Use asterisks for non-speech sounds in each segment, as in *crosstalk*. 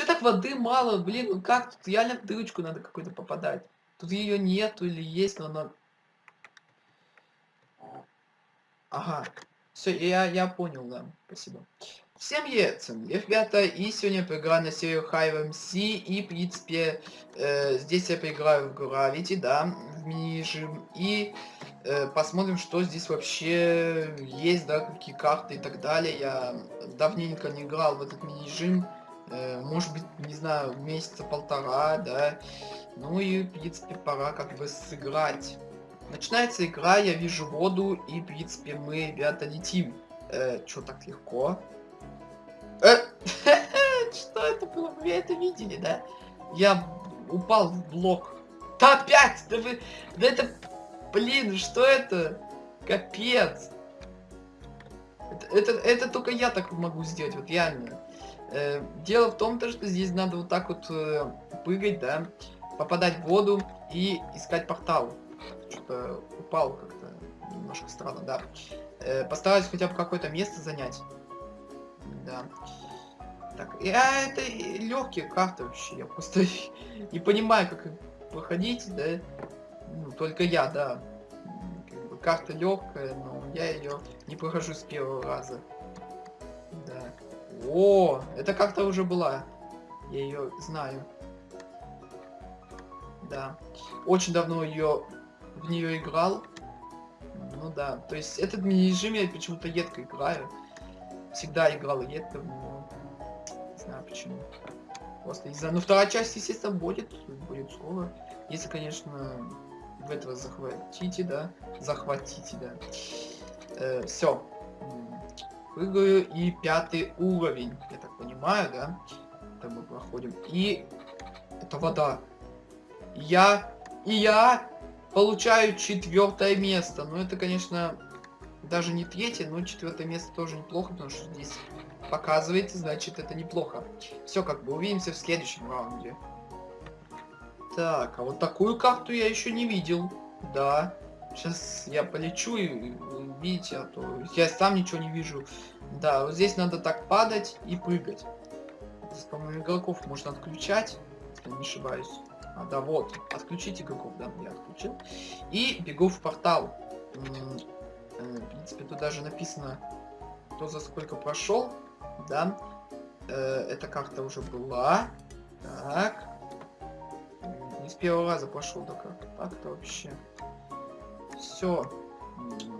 Че так воды мало, блин, ну как тут? Реально в дырочку надо какой-то попадать. Тут ее нету или есть, но она... Ага, все, я, я понял, да, спасибо. Всем привет, ребята, и сегодня поиграю на серию Hive MC, и, в принципе, э, здесь я поиграю в Gravity, да, в мини-режим, и э, посмотрим, что здесь вообще есть, да, какие карты и так далее. Я давненько не играл в этот мини-режим, может быть, не знаю, месяца полтора, да, ну и, в принципе, пора как бы сыграть. Начинается игра, я вижу воду, и, в принципе, мы, ребята, летим. Э, Чё так легко? Э, *laughs* что это было? Вы это видели, да? Я упал в блок. Да опять! Да вы... Да это... Блин, что это? Капец! Это, это, только я так могу сделать, вот реально. Э, дело в том, то, что здесь надо вот так вот э, прыгать, да, попадать в воду и искать портал. Что-то упал как-то немножко странно, да. Э, постараюсь хотя бы какое-то место занять. Да. Так, я это легкие карты вообще. Я просто *laughs* не понимаю, как проходить, да. Ну, только я, да. Как бы карта легкая, но я ее не прохожу с первого раза. Да. О, это как-то уже была. Я ее знаю. Да. Очень давно ее в нее играл. Ну да. То есть этот мини-режим я почему-то едко играю всегда играл редко в него. Не знаю почему. Просто из-за... Ну, вторая часть, естественно, будет. Будет скоро. Если, конечно, в этого захватите, да. Захватите, да. Э, все. Прыгаю и пятый уровень. Я так понимаю, да. Это мы проходим. И это вода. Я и я получаю четвертое место. Но это, конечно, даже не третье, но четвертое место тоже неплохо, потому что здесь показываете, значит это неплохо. Все, как бы увидимся в следующем раунде. Так, а вот такую карту я еще не видел. Да. Сейчас я полечу и видите, а то я сам ничего не вижу. Да, вот здесь надо так падать и прыгать. Здесь, по-моему, игроков можно отключать, если не ошибаюсь. А, да, вот. Отключить игроков, да, я отключил. И бегу в портал. Э, в принципе, тут даже написано, кто за сколько прошел, да. Э, эта карта уже была. Так. Не с первого раза прошел, да как так-то вообще. Все.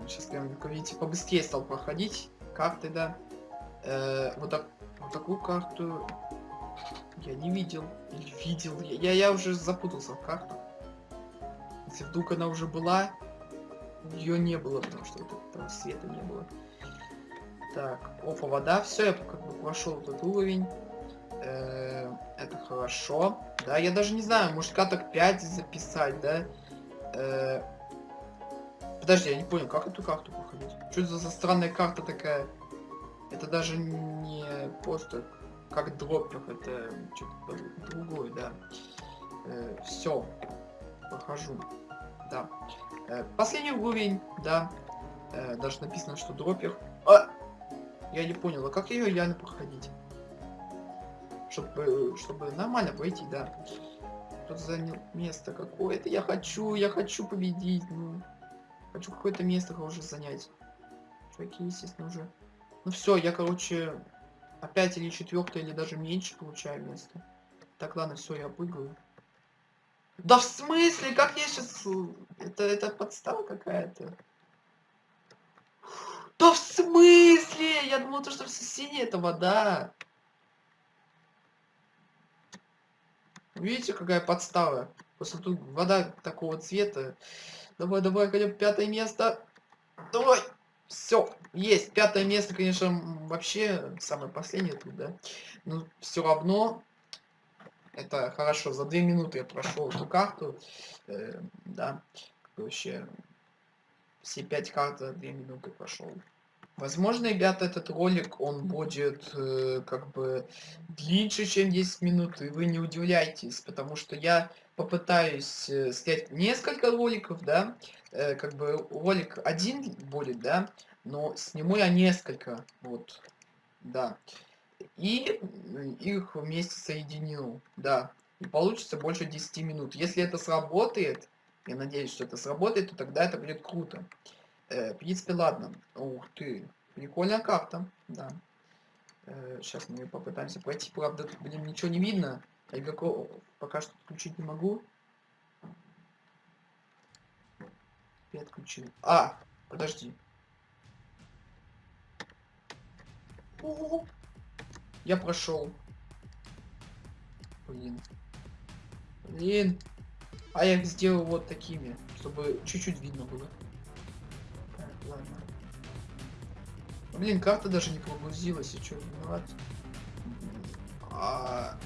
Сейчас прям, видите, побыстрее стал проходить карты, да. Э, вот, так, вот такую карту я не видел. Или видел. Я, я уже запутался в картах. Если вдруг она уже была, ее не было, потому что там света не было. Так, опа, вода. Все, я как бы прошел этот уровень. Э это хорошо. Да, я даже не знаю, может каток 5 записать, да? -э Подожди, я не понял, как эту карту проходить? Что это за странная карта такая? Это даже не просто как дроппер, это что-то другое, да. Э все, прохожу. Да. Э, последний уровень, да. Э, даже написано, что дропер. А! Я не понял, а как ее реально проходить? Чтобы, чтобы нормально пройти, да. Кто занял место какое-то. Я хочу, я хочу победить. Ну, хочу какое-то место уже занять. Чуваки, естественно, уже. Ну все, я, короче, опять или четвертое, или даже меньше получаю место. Так, ладно, все, я прыгаю. Да в смысле? Как я сейчас... Это, это подстава какая-то? Да в смысле? Я думал, то, что все синее это вода. Видите, какая подстава? Просто тут вода такого цвета. Давай, давай, хотя пятое место. Давай. Все, есть. Пятое место, конечно, вообще самое последнее тут, да. Но все равно это хорошо, за две минуты я прошел эту карту. Э, да, вообще все пять карт за две минуты прошел. Возможно, ребята, этот ролик, он будет э, как бы длиннее, чем 10 минут, и вы не удивляйтесь, потому что я попытаюсь э, снять несколько роликов, да, э, как бы ролик один будет, да, но сниму я несколько, вот, да. и их вместе соединил, да. И получится больше 10 минут. Если это сработает, я надеюсь, что это сработает, то тогда это будет круто. Э, в принципе, ладно. Ух ты, прикольная карта, да. Э, сейчас мы попытаемся пройти, правда, блин, ничего не видно. А игроков пока что включить не могу. Я отключил. А, подожди. Я прошел. Блин. Блин. А я их сделал вот такими, чтобы чуть-чуть видно было. Ладно. Блин, карта даже не прогрузилась, и что, виноват? А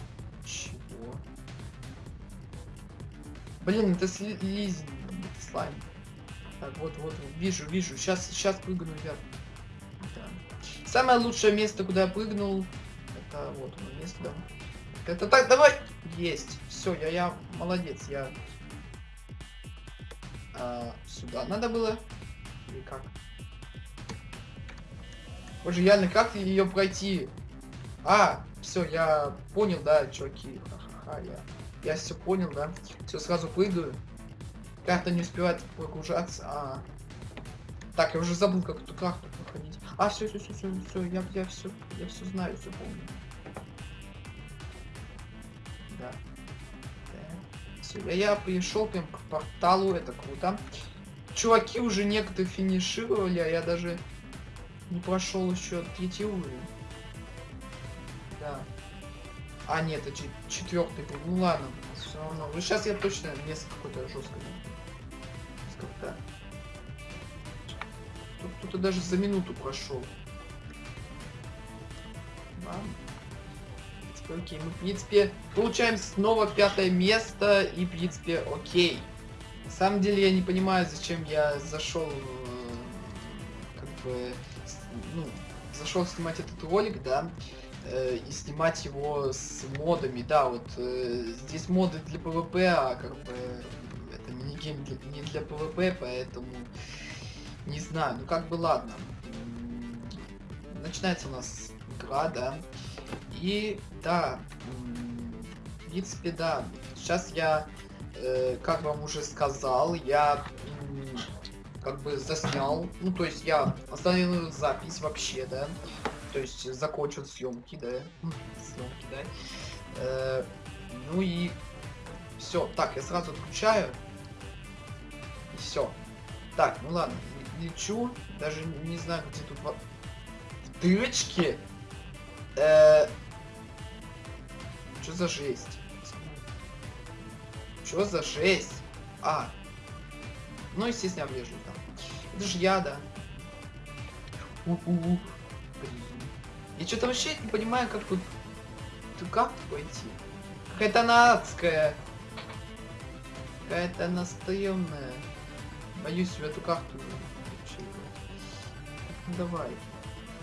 чего? Блин, это слизень, это слайм. Так, вот, вот, вижу, вижу. Сейчас, сейчас прыгну вверх. Да. Самое лучшее место, куда я прыгнул, это вот оно место, да. Это так, давай! Есть. Все, я, я молодец, я а, сюда надо было? Или как? Боже, реально, как ее пройти? А, все, я понял, да, чуваки. Ха-ха-ха, я, я все понял, да. Все, сразу прыгаю. Карта не успевает прогружаться. А. Так, я уже забыл, как эту карту проходить. А, все, все, все, все, все, я, я все, я все знаю, все помню. Да. Все, я, я пришел прям к порталу, это круто. Чуваки уже некоторые финишировали, а я даже не прошел еще третий уровень. Да. А, нет, это четвертый был. Ну ладно, все равно. Ну сейчас я точно место какое-то жесткое. Тут, тут даже за минуту прошел. Окей, мы, в принципе, получаем снова пятое место, и, в принципе, окей. На самом деле, я не понимаю, зачем я зашел, э, как бы, ну, зашел снимать этот ролик, да, э, и снимать его с модами, да, вот, э, здесь моды для PvP, а, как бы, это минигейм не для PvP, поэтому, не знаю, ну, как бы, ладно. Начинается у нас игра, да, и да, в принципе, да. Сейчас я, э, как вам уже сказал, я как бы заснял. Ну, то есть я остановил запись вообще, да. То есть закончил съемки, да. съемки, да. Э, ну и все. Так, я сразу отключаю. И все. Так, ну ладно, лечу. Даже не знаю, где тут в дырочке. Э, что за жесть? Что за жесть? А. Ну, естественно, я влежу там. Это же я, да. У -у -у. Я что-то вообще не понимаю, как тут... Тут как пойти? Какая-то она адская. Какая-то она стрёмная. Боюсь в эту карту ну, давай.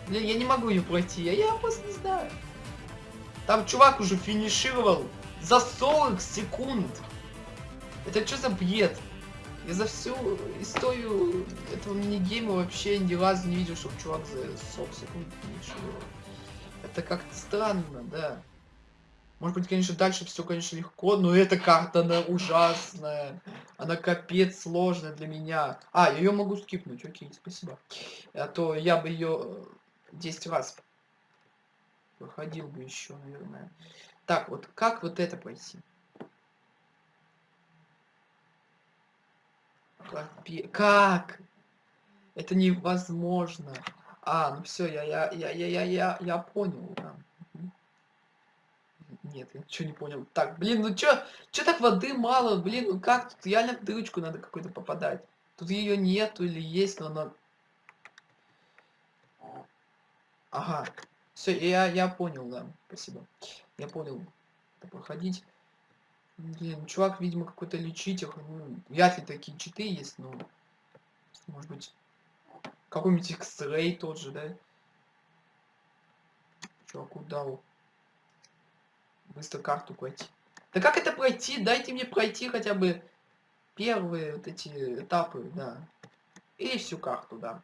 Блин, я не могу ее пройти, а я просто не знаю. Там чувак уже финишировал за 40 секунд. Это что за бред? Я за всю историю этого мини-гейма вообще ни разу не видел, чтобы чувак за 40 секунд финишировал. Это как-то странно, да. Может быть, конечно, дальше все, конечно, легко, но эта карта, она ужасная. Она капец сложная для меня. А, я ее могу скипнуть, окей, спасибо. А то я бы ее 10 раз Выходил бы еще, наверное. Так, вот как вот это пройти? Как? Это невозможно. А, ну все, я, я, я, я, я, я, я понял. Да. Нет, я ничего не понял. Так, блин, ну чё, чё так воды мало, блин, ну как тут реально в дырочку надо какой-то попадать. Тут ее нету или есть, но она... Ага, все, я, я понял, да. Спасибо. Я понял. Проходить. Блин, чувак, видимо, какой-то лечитель. Ну, вряд ли такие читы есть, но... Может быть, какой-нибудь X-Ray тот же, да? Чуваку дал. Быстро карту пройти. Да как это пройти? Дайте мне пройти хотя бы первые вот эти этапы, да. И всю карту, да.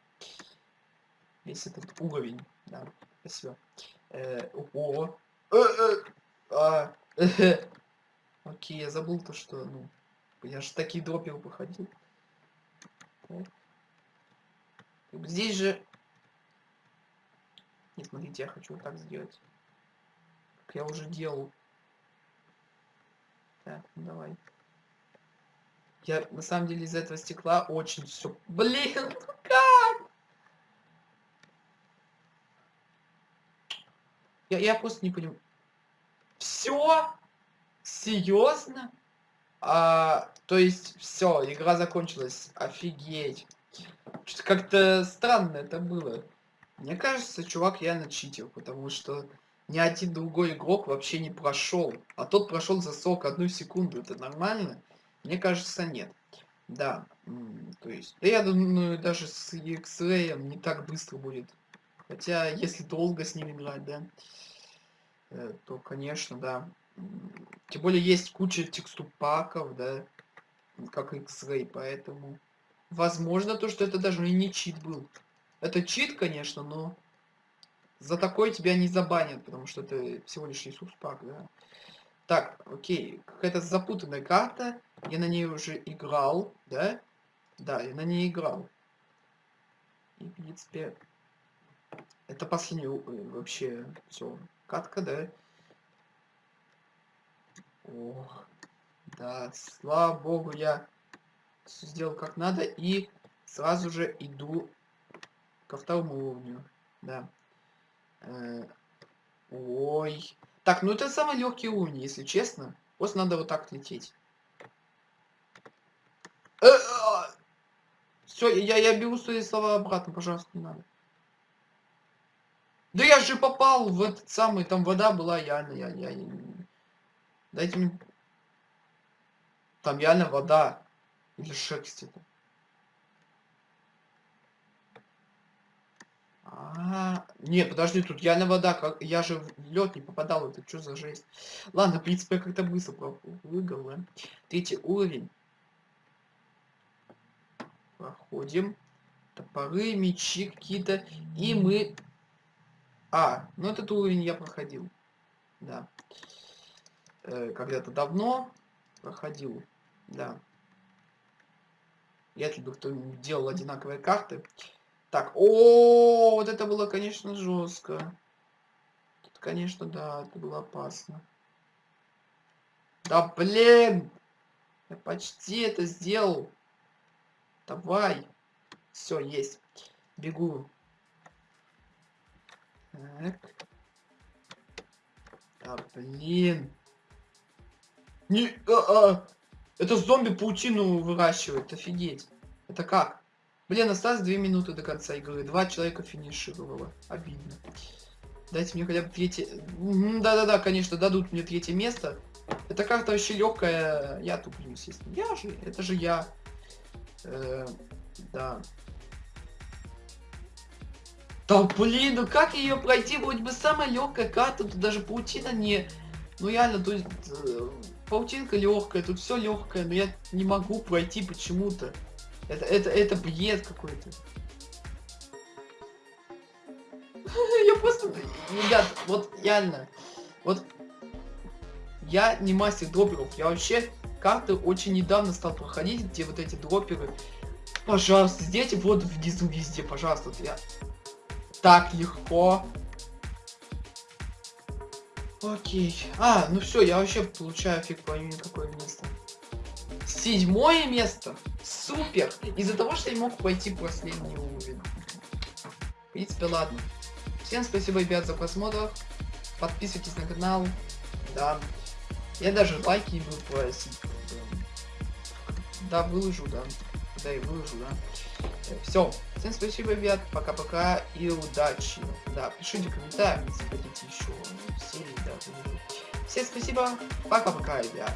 Весь этот уровень, да. Спасибо. Э, о, э, э, а, э, *laughs* окей, я забыл то, что, ну, я же такие дроперы походил. Здесь же... Не, смотрите, я хочу вот так сделать. Как я уже делал. Так, ну давай. Я на самом деле из этого стекла очень все. Блин, *laughs* ну как? Я, я просто не понимаю. Все? Серьезно? А, то есть все, игра закончилась. Офигеть. Что-то как-то странно это было. Мне кажется, чувак реально читил, потому что ни один другой игрок вообще не прошел. А тот прошел за 41 секунду. Это нормально? Мне кажется, нет. Да, то есть, да я думаю, даже с X-Ray не так быстро будет. Хотя, если долго с ним играть, да, э, то, конечно, да. Тем более, есть куча текстур паков, да, как X-Ray, поэтому... Возможно, то, что это даже и не чит был. Это чит, конечно, но за такой тебя не забанят, потому что это всего лишь Иисус пак, да. Так, окей, какая-то запутанная карта. Я на ней уже играл, да? Да, я на ней играл. И, в принципе, это последний э, вообще все. Катка, да? Ох, да, слава богу, я сделал как надо и сразу же иду ко второму уровню. Да. Э, ой, так, ну это самый легкий уровень, если честно. Просто надо вот так лететь. Э, а! Все, я, я беру свои слова обратно, пожалуйста, не надо. Да я же попал в этот самый, там вода была, реально, я, я, я... Дайте мне... Там реально вода. Или шерсть это. А, нет, подожди, тут реально вода, как я же в лед не попадал, это что за жесть? Ладно, в принципе, я как-то быстро да? Третий уровень. Проходим. Топоры, мечи какие-то. И мы... А, ну этот уровень я проходил. Да. Э, Когда-то давно проходил. Да. Я бы кто делал одинаковые карты. Так, о, вот это было, конечно, жестко. Тут, конечно, да, это было опасно. Да, блин! Я почти это сделал. Давай. Все, есть. Бегу. Так. Да, блин. Не, а, а. Это зомби паутину выращивает, офигеть. Это как? Блин, осталось 2 минуты до конца игры. Два человека финишировало. Обидно. Дайте мне хотя бы третье... Да-да-да, конечно, дадут мне третье место. Эта карта вообще легкая. Я туплю, естественно. Я же, это же я. Э, да. Да блин, ну как ее пройти? Вроде бы самая легкая карта, тут даже паутина не... Ну реально, то есть... Э, паутинка легкая, тут все легкое, но я не могу пройти почему-то. Это, это, это бред какой-то. *laughs* Я просто... Ребят, вот реально. Вот я не мастер дроперов. Я вообще карты очень недавно стал проходить, где вот эти дроперы. Пожалуйста, сделайте вот внизу везде, пожалуйста. Я... Так легко. Окей. А, ну все, я вообще получаю фиг пойми какое место. Седьмое место. Супер! Из-за того, что я мог пойти последний уровень. В принципе, ладно. Всем спасибо, ребят, за просмотр. Подписывайтесь на канал. Да. Я даже лайки не буду просить. Да, выложу, да. Да, и выложу, да. Все. Всем спасибо, ребят. Пока-пока и удачи. Да, пишите комментарии, если хотите еще серии, да, Всем спасибо. Пока-пока, ребят.